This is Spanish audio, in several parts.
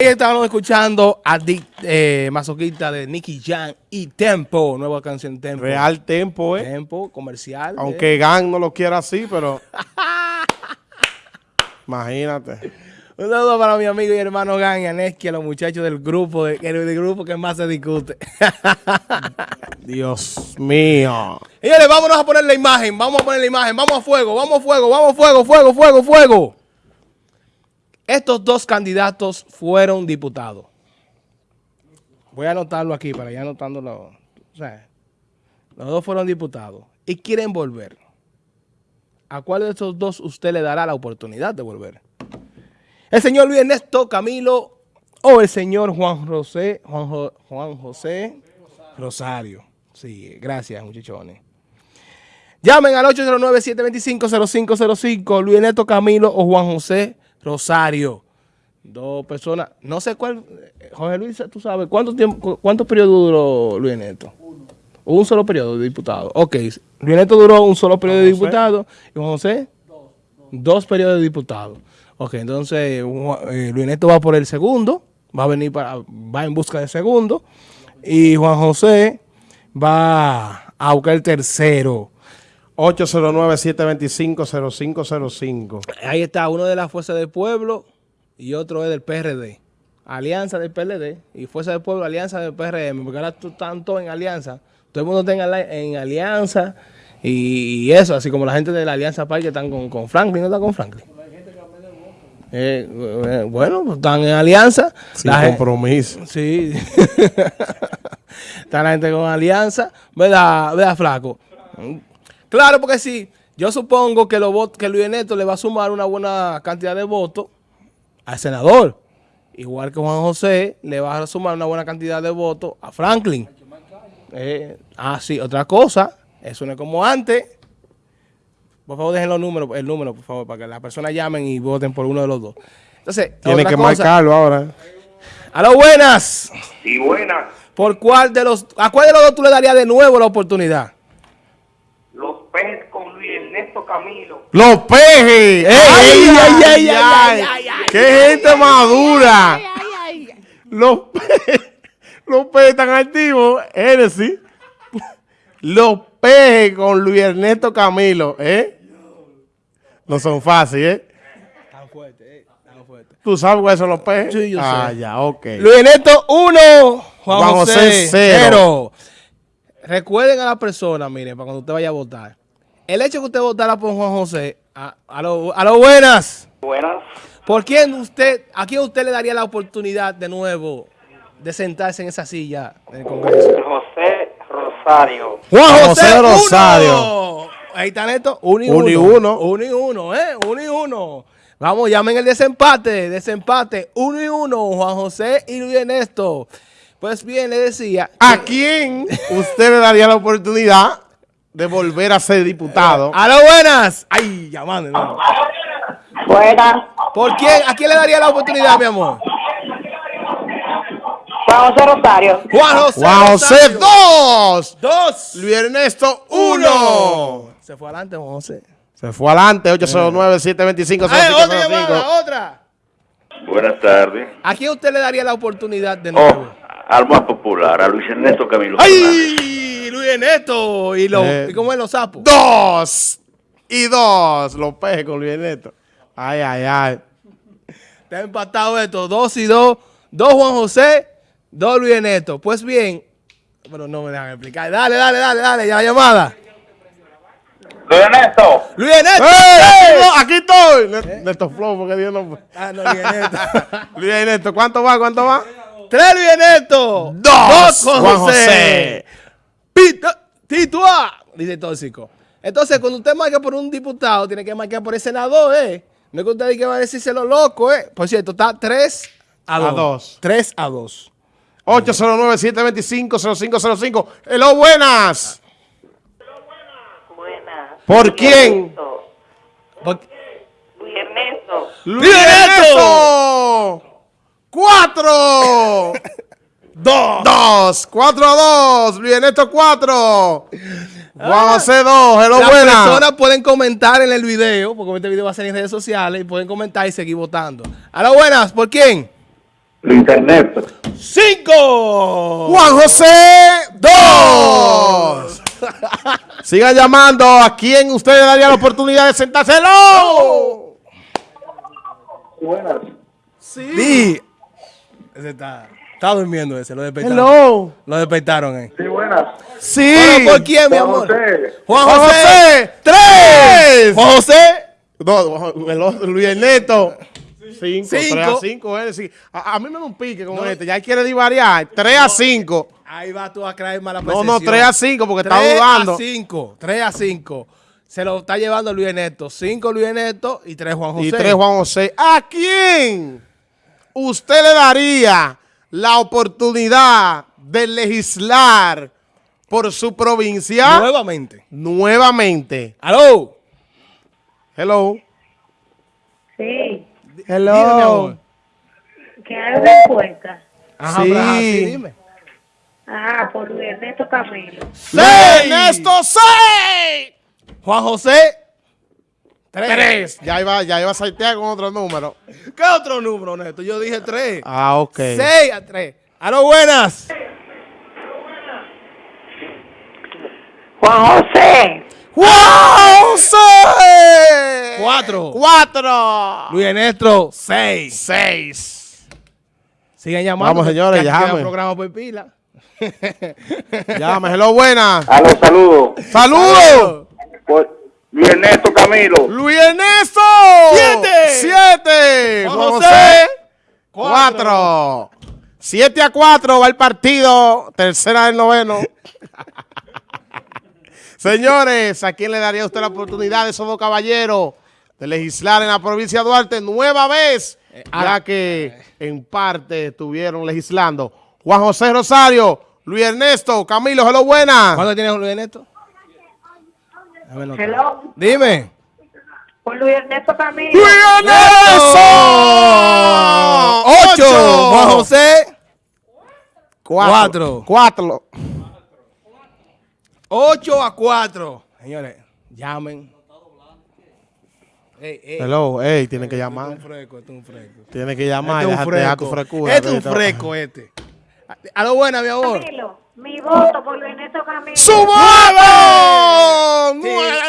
Estábamos escuchando a Dick eh, Masoquista de Nicky Jam y Tempo, nueva canción Tempo. Real Tempo, ¿eh? Tempo, comercial. Aunque Gang no lo quiera así, pero... Imagínate. Un saludo para mi amigo y hermano Gang y Aneski, a los muchachos del grupo, de, del grupo que más se discute. Dios mío. Señores, vámonos a poner la imagen, vamos a poner la imagen, vamos a fuego, vamos a fuego, vamos a fuego, fuego, fuego, fuego. Estos dos candidatos fueron diputados. Voy a anotarlo aquí para ya anotándolo. O sea, los dos fueron diputados y quieren volver. ¿A cuál de estos dos usted le dará la oportunidad de volver? ¿El señor Luis Ernesto Camilo o el señor Juan José, Juan, José Rosario? Sí, gracias muchachones. Llamen al 809-725-0505, Luis Ernesto Camilo o Juan José Rosario. Dos personas. No sé cuál. Jorge Luis, tú sabes. ¿Cuánto tiempo, cuántos periodos duró Luis Neto? Uno. Un solo periodo de diputado. Ok. Luis Neto duró un solo periodo de diputado. ¿Y Juan José? Dos. Dos periodos de diputado. Ok, entonces eh, Luis Neto va por el segundo. Va a venir para. Va en busca del segundo. Y Juan José va a buscar el tercero. 809-725-0505. Ahí está, uno de la Fuerza del Pueblo y otro es del PRD. Alianza del PLD y Fuerza del Pueblo, Alianza del PRM, porque ahora están todos en alianza. Todo el mundo está en, alianza y, eso, así como la gente de la Alianza Paz que están con, Franklin, ¿no están con Franklin? Eh, eh, bueno, pues están en alianza. Sin compromiso. Sí. está la gente con alianza. ¿Verdad, ¿Verdad, flaco? Claro, porque si yo supongo que, lo, que Luis Neto le va a sumar una buena cantidad de votos al senador. Igual que Juan José le va a sumar una buena cantidad de votos a Franklin. Eh, ah, sí, otra cosa, eso no es como antes. Por favor, dejen los números, el número, por favor, para que las personas llamen y voten por uno de los dos. Entonces, Tiene que marcarlo ahora. A lo buenas. Sí, buenas. ¿Por cuál de los, a cuál de los dos tú le darías de nuevo la oportunidad? Camilo. ¡Los pejes! ¡Ay, ay, ay, ay! qué gente madura! Los pejes, los pejes están activos, sí. Los pejes con Luis Ernesto Camilo, ¿eh? No son fáciles, ¿eh? Están fuertes, ¿eh? Están fuertes. ¿Tú sabes cuáles son los pejes? Sí, yo ah, sé. Ah, ya, ok. Luis Ernesto 1, Juan, José 0. Recuerden a la persona, miren, para cuando usted vaya a votar el hecho que usted votara por Juan José, a, a lo, buenas. Buenas. ¿Por quién usted, a quién usted le daría la oportunidad de nuevo de sentarse en esa silla del Congreso? José Rosario. Juan José, Rosario. Ahí está Neto. Uno y uno. uno. Uno y uno, ¿eh? Uno y uno. Vamos, llamen el desempate, desempate. Uno y uno, Juan José y Luis Ernesto. Pues bien, le decía... ¿A quién usted le daría la oportunidad de volver a ser diputado. ¡A lo buenas! ¡Ay, llamando! Buenas. ¿Por quién? ¿A quién le daría la oportunidad, mi amor? Juan José Rosario. Juan José, Juan José dos. Dos. Luis Ernesto uno. Se fue adelante, Juan José. Se fue adelante, 809-725-0505. otra llamada, otra. Buenas tardes. ¿A quién usted le daría la oportunidad de nuevo? Oh, al más popular, a Luis Ernesto Camilo. ¡Ay! Ernesto. ¿Y, lo, eh, ¿y cómo es los sapos? Dos. Y dos. Los pejes con Luis Ernesto. Ay, ay, ay. Está empatado esto. Dos y dos. Dos Juan José. Dos Luis Ernesto. Pues bien. Pero no me dejan explicar. Dale, dale, dale, dale. Ya la llamada. Luis Ernesto. Luis Ernesto. ¡Eh! aquí estoy. Néstor Flow, porque Dios no... Ah, no, Luis Ernesto. Luis Ernesto. ¿Cuánto va? ¿Cuánto va? Tres Luis Ernesto. Dos, Dos Juan, Juan José. Titua, dice tóxico. Entonces, cuando usted marca por un diputado, tiene que marcar por el senador, ¿eh? No es que usted diga va a decirse lo loco, ¿eh? Por cierto, está 3 a 2. 3 a 2. 809-725-0505. Hello, buenas. Buenas. ¿Por quién? Por... Luis Ernesto. Luis Ernesto. ¡Cuatro! Dos. Dos. Cuatro a dos. Bien, esto cuatro. Vamos a hacer dos. Hello, Las personas pueden comentar en el video, porque este video va a ser en redes sociales, y pueden comentar y seguir votando. A buenas, ¿por quién? Ernesto. ¡Cinco! Juan José, dos. Sigan llamando. ¿A quién usted le daría la oportunidad de sentarse? ¡Hello! Buenas. Sí. Ese está, está durmiendo ese, lo despertaron. Hello. Lo despertaron, eh. Sí, buenas. Sí. ¿Pero por quién, mi Juan amor? José. Juan Juan José. José, tres. Juan José. No, Luis Ernesto. Cinco, Cinco. 3 a 5, él sí. A, a mí me da un pique con este. Ya quiere divariar. 3 a 5. Ahí va tú a creer mala No, percepción. no, 3 a 5 porque está 3 dudando. a 5. 3 a 5. Se lo está llevando Luis Ernesto. 5 Luis Ernesto y 3 Juan José. Y 3 Juan José. ¿A quién usted le daría la oportunidad de legislar por su provincia Nuevamente. nuevamente? ¡Aló! Hello. Sí, amor. que hay una encuesta. Ajá, Sí. sí, dime. Ah, por Ernesto Camilo. Luis Ernesto 6. Juan José. 3. 3. Ya iba, ya iba a saltear con otro número. ¿Qué otro número, Neto? Yo dije 3. Ah, ok. 6 a 3. ¡Aló, buenas! Juan José. ¡Juan José! 4. 4. Luis Ernesto. 6. 6. Siguen llamando. Vamos, señores, llamen. programa por pila. Llame, hello, buena. A los saludos. ¡Saludos! Por Luis Ernesto Camilo. Luis Ernesto. Siete. 7. Juan Juan José. José. Cuatro. 4. 7 a 4 va el partido. Tercera del noveno. Señores, ¿a quién le daría usted la oportunidad de esos dos caballeros de legislar en la provincia de Duarte nueva vez? Ya que en parte estuvieron legislando. Juan José Rosario, Luis Ernesto, Camilo, hello, buena. ¿Cuánto tienes Luis Ernesto? Hello. Dime. Luis Ernesto Camilo. ¡Luis Ernesto! 8. Juan José. Cuatro. Cuatro. Cuatro. 8 a 4. Señores, llamen. Ey, ey. Hello, hey, tienen que Esto es llamar. un fresco, es un fresco. Tienen que llamar. Este es un fresco. Este es un fresco este. A lo buena, mi amor. Camilo. Mi voto por Luis Ernesto Camilo. ¡Su voto! Nueve.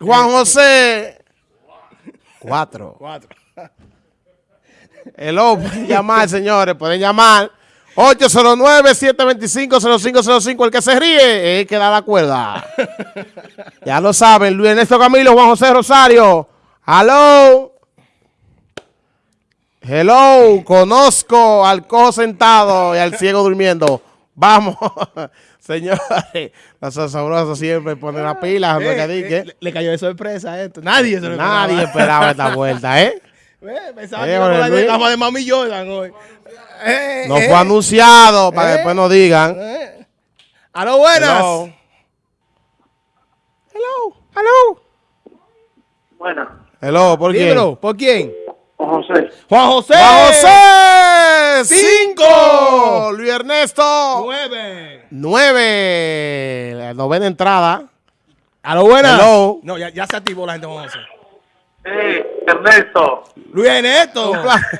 Juan José. Cuatro. 4. Hello, pueden llamar, señores, pueden llamar. 809-725-0505. El que se ríe es el que da la cuerda. ya lo saben, Luis Ernesto Camilo, Juan José Rosario. Hello. Hello, conozco al cojo sentado y al ciego durmiendo. Vamos, señores. Los sabrosos siempre ponen la pila. no que di que le, le cayó de sorpresa a esto. Nadie se lo Nadie esperaba. esperaba esta vuelta, ¿eh? Eh, Pensaba Eh, que iba por la de Mami Jordan hoy. Eh, No eh, fue anunciado para que Eh. después nos digan. eh. A lo buenas. Hello. Hello. Hello. Buenas. Hello, ¿por quién? ¿por quién? Juan José. Juan José. Juan José. Cinco. Cinco. Luis Ernesto. 9. Nueve. La novena entrada. A lo buenas. Hello. No, ya, ya se activó la gente Juan José. Sí, Ernesto. Luis Ernesto.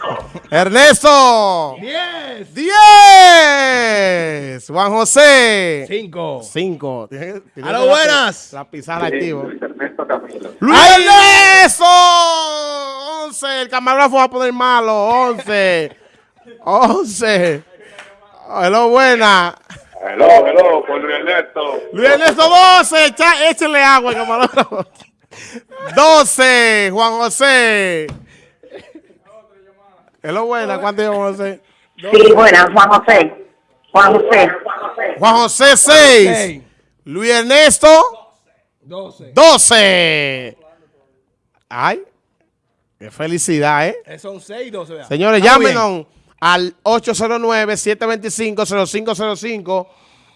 Ernesto. 10. Diez. Juan José. 5. Cinco. Tiene A lo buenas. La pizarra activo. Luis Ernesto Camilo. ¡Luis Ernesto! 11. El camarógrafo va a poner malo. 11. 11. Hello, buena. Hello, hello, por Luis Ernesto. Luis Ernesto 12. Echa, échale agua al camarógrafo. 12. Juan José. Hello, buena. ¿Cuánto lleva Juan José? Sí, buenas, Juan José. Juan José. Juan José 6. 6. Luis Ernesto 12. 12. Ay. Qué felicidad, ¿eh? Eh, Son 6 y 12. vea. Señores, bien. llámenos al 809-725-0505.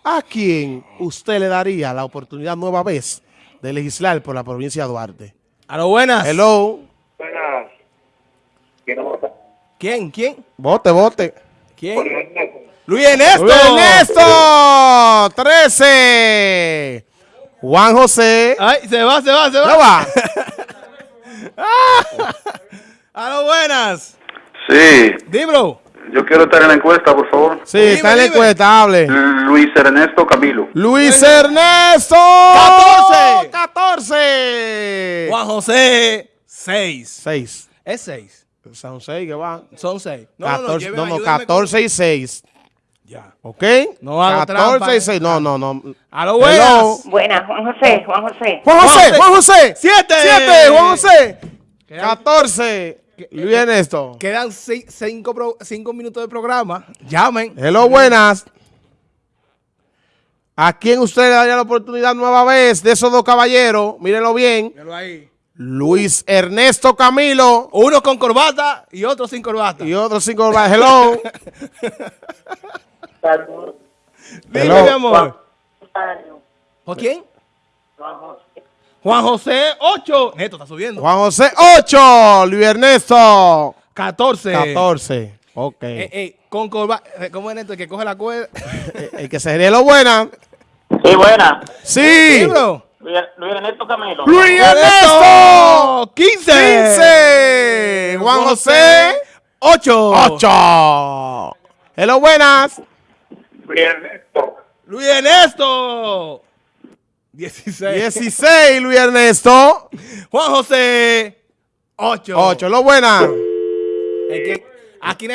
¿A quién usted le daría la oportunidad nueva vez de legislar por la provincia de Duarte? A lo buenas. Hello. Buenas. ¿Quién vota? ¿Quién? ¿Quién? Vote, vote. ¿Quién? Luis Ernesto. Luis Ernesto. 13. Juan José. Ay, se va, se va, se ¿No va. va? A lo buenas. Sí, Dímelo. yo quiero estar en la encuesta, por favor. Sí, Dime, está en la encuesta, hable. Luis Ernesto Camilo. Luis Ernesto. 14. 14. Juan José, 6. 6. Es 6. Son 6 que van. Son 6. No, 14, no, no, no, no, ayúdeme 14 y 6. Ya. ¿Ok? No hago 14 trampa, y eh. 6. No, no, no. A lo buenas. Buenas, Juan José, Juan José. Juan José. Juan José. Siete. 7, Juan José. Quedan- 14. Luis Ernesto. Quedan 5 minutos de programa. Llamen. Hello, buenas. ¿A quién usted le daría la oportunidad nueva vez de esos dos caballeros? Mírenlo bien. Míralo ahí. Luis Ernesto Camilo Uno con corbata y otro sin corbata. y otros cinco. Hello. Dime, Hello. mi amor. ¿Por quién? Juan José, 8. Neto está subiendo. Juan José 8. Luis Ernesto 14. 14. Ok. Eh, eh, con corbata. eh, ¿Cómo es Neto? El que coge la cuerda. Eh, El que sería lo buena. Sí, buena. Sí. Libro. Luis Luis Ernesto Camilo. Luis Ernesto 15. 15. Juan José 8. 8. Hello, buenas. Luis Ernesto. Luis Ernesto. 16. 16. Luis Ernesto Juan José. 8. 8. Lo buena. El que, aquí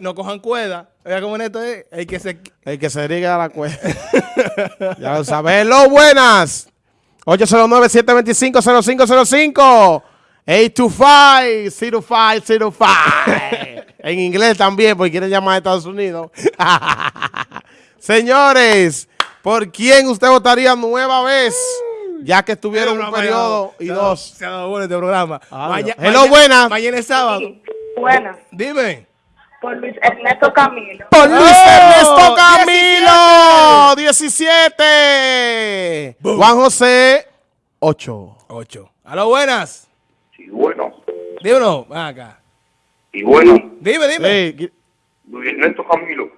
no, cojan cuerda. Oiga cómo Neto es. El que se. El que se diga la cuenta. ya lo sabes. Hello, buenas. 809-725-0505. 825-0505. en inglés también, porque quieren llamar a Estados Unidos. Señores, ¿por quién usted votaría nueva vez? Ya que estuvieron un periodo y dos. Se ha dado bueno este programa. Ah, Hello, buenas. Mañana es sábado. Buenas, Dime. por Luis Ernesto Camilo. Por Luis ¡Oh! Ernesto Camilo, 17. Juan José, 8. 8. A lo buenas. Y bueno. Dímelo. Ven acá. Y bueno. Dime, dime. Luis Ernesto Camilo.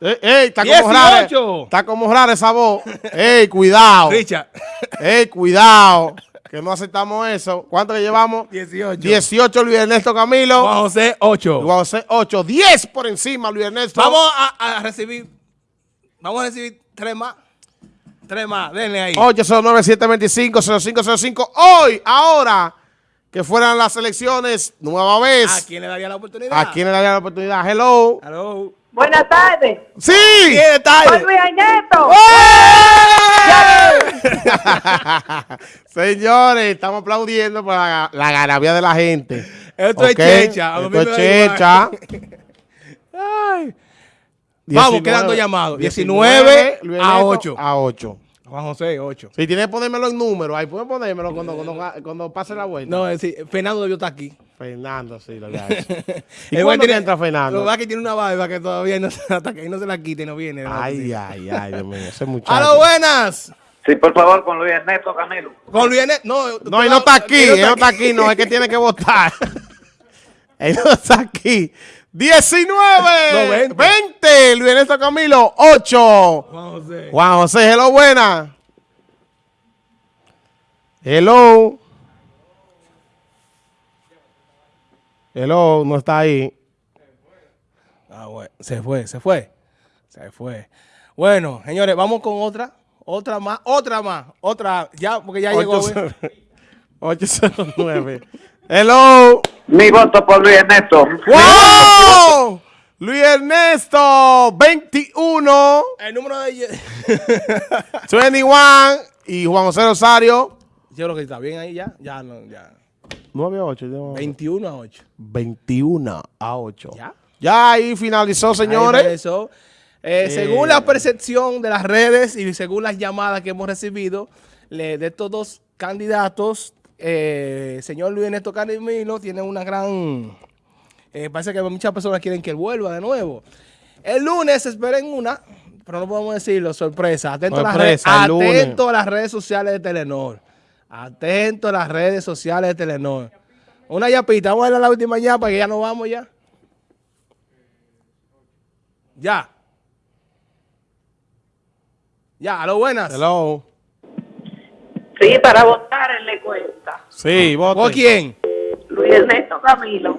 Ey, ey, está como 18. rara. Está como rara esa voz. Ey, cuidado. Richard. Ey, cuidado. Que no aceptamos eso. ¿Cuánto le llevamos? 18. 18 Luis Ernesto Camilo. Juan José, 8. Juan José, 8. 10 por encima Luis Ernesto. Vamos a, a recibir. Vamos a recibir tres más. Tres más. Denle ahí. 809-725-0505. Hoy, ahora, que fueran las elecciones, nueva ¿A vez. quién le daría la oportunidad? ¿A quién le daría la oportunidad? Hello. Hello. Buenas tardes, ¡Sí! ¿Quién está por ahí? Luis Ernesto. Señores, estamos aplaudiendo por la, la garabía de la gente. Esto es ¿Ok? checha, Esto es checha. Ay. Vamos, quedando llamados. 19 Luis a Ernesto 8. A 8. Juan José, 8. Si tienes que ponérmelo en número, ahí pueden ponérmelo cuando, cuando, cuando pase la vuelta. No, es decir, Fernando debió estar aquí. Fernando, sí, lo había hecho. ¿Y El que entra Fernando? Lo que que tiene una barba que todavía no se, hasta que no se la quite no viene. ¿no? Ay, ay, ay, Dios mío, ese muchacho. A lo buenas. Sí, por favor, con Luis Ernesto Camilo. Con Luis Ernesto. No, No, él no está aquí, él no está aquí, no, es que tiene que votar. él no está aquí. 19, No, 20. 20, Luis Ernesto Camilo, 8. Juan José. Juan José, hello, buena. Hello. Hello, no está ahí. Ah, bueno. Se fue, se fue. Se fue. Bueno, señores, vamos con otra. Otra más, otra más. Otra, ya, porque ya llegó. 809. Hello. Mi voto por Luis Ernesto. ¡Wow! Luis Ernesto, 21, El número de. 21 y Juan José Rosario, Yo creo que está bien ahí ya. Ya, no, ya. 9 a 8. 21 a 8. 21 a 8. ¿Ya? Ya ahí finalizó, Ahí señores. empezó. Eh, Según la percepción de las redes y según las llamadas que hemos recibido le- de estos dos candidatos, eh, señor Luis Ernesto Camilo tiene una gran... eh, parece que muchas personas quieren que él vuelva de nuevo. El lunes esperen una, pero no podemos decirlo, sorpresa. Atento, a, las redes, atento a las redes sociales de Telenor. Atento a las redes sociales de Telenor. Una yapita, vamos a ir a la última yapa que ya nos vamos ya. Ya. Ya, a lo buenas. Hello. Sí, para votar en la encuesta. Sí, vote. ¿Por quién? Luis Ernesto Camilo.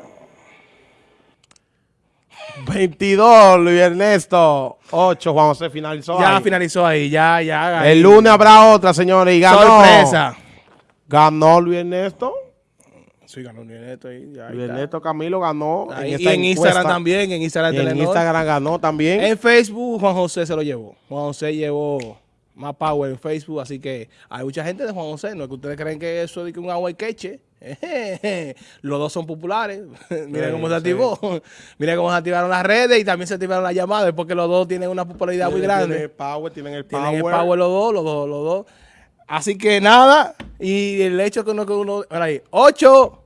22, Luis Ernesto. 8, Juan José finalizó. Ya ahí. finalizó ahí, ya, ya. ahí. El lunes habrá otra, señores, y ganó. Sorpresa. Ganó Luis Ernesto. Sí, ganó Luis Ernesto ahí, ya, ahí Luis está. Ernesto Camilo ganó. Ahí, esta y en Instagram también, en Instagram Y en Telenor. Instagram ganó también. En Facebook, Juan José se lo llevó. Juan José llevó más power en Facebook, así que hay mucha gente de Juan José. No es que ustedes creen que eso es un agua y queche. Los dos son populares. Miren Sí, cómo se sí. activó. Miren cómo se activaron las redes y también se activaron las llamadas porque los dos tienen una popularidad muy Tienen grande. el power, tienen el Tienen el power. power los dos, los dos, los dos. Así que nada, y el hecho que uno, que uno, ahí, 8,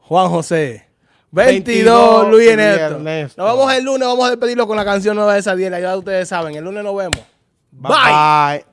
Juan José. 22, 22, Luis Ernesto. Ernesto. Nos vemos el lunes, vamos a despedirlo con la canción nueva de esa 10, ya ustedes saben, el lunes nos vemos. Bye. bye.